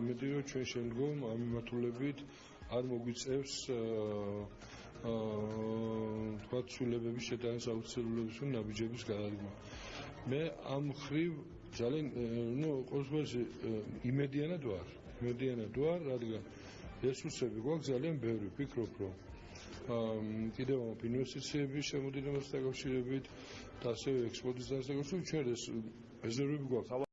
იმედი რომ ჩვენ შემდგომ ამ მიმართულებით არ მოგვიწევს აა თქვა ცვლილებების შეტანის აუცილებლობის თუ ნაბიჯების გადადგმა. მე ამ ხრივ ძალიან э, ნუ ყოველთვის э, იმედიანად ვარ. იმედიანად ვარ, რადგან რესურსები გვაქვს ძალიან ბევრი, ვფიქრობ რომ აა კიდევ ამ ინვესტიციების შემოდინებასთან დაკავშირებით და ასევე ექსპორტის დასაკავშირებით ჩვენ ეს რეზერვები გვაქვს.